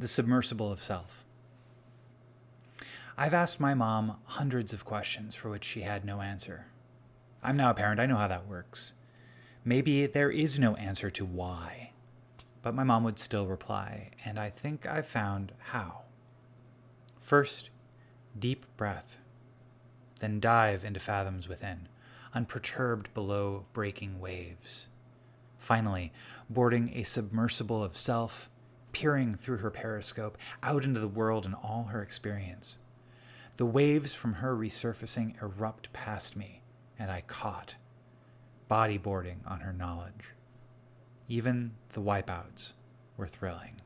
the submersible of self. I've asked my mom hundreds of questions for which she had no answer. I'm now a parent, I know how that works. Maybe there is no answer to why, but my mom would still reply, and I think I've found how. First, deep breath, then dive into fathoms within, unperturbed below breaking waves. Finally, boarding a submersible of self, peering through her periscope out into the world and all her experience. The waves from her resurfacing erupt past me, and I caught, bodyboarding on her knowledge. Even the wipeouts were thrilling.